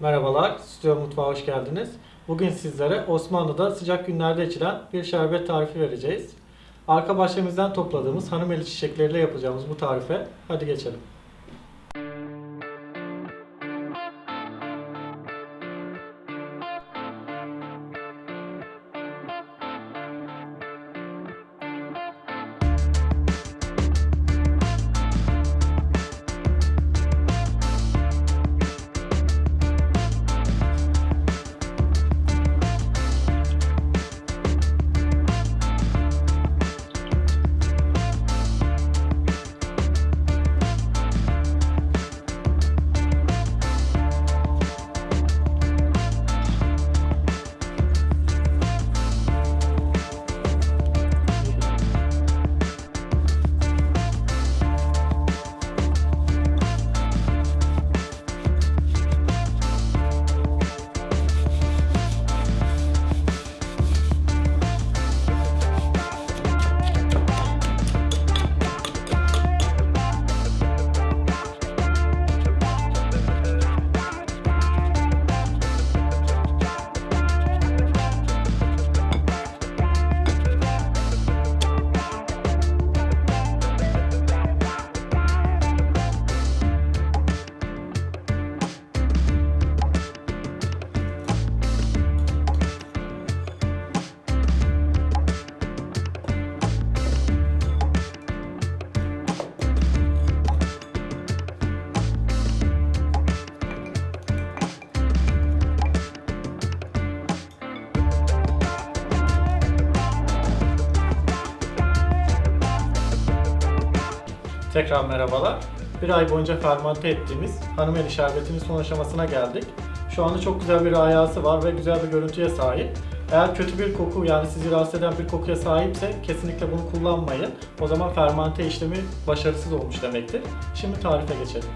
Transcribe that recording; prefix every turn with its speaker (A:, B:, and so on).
A: Merhabalar, Stüdyo Mutfağa hoş geldiniz. Bugün sizlere Osmanlı'da sıcak günlerde içilen bir şerbet tarifi vereceğiz. Arka bahçemizden topladığımız hanım eli çiçekleriyle yapacağımız bu tarife hadi geçelim. Tekrar merhabalar. Bir ay boyunca fermante ettiğimiz hanım eli şerbetinin son aşamasına geldik. Şu anda çok güzel bir ayası var ve güzel bir görüntüye sahip. Eğer kötü bir koku yani sizi rahatsız eden bir kokuya sahipse kesinlikle bunu kullanmayın. O zaman fermante işlemi başarısız olmuş demektir. Şimdi tarife geçelim.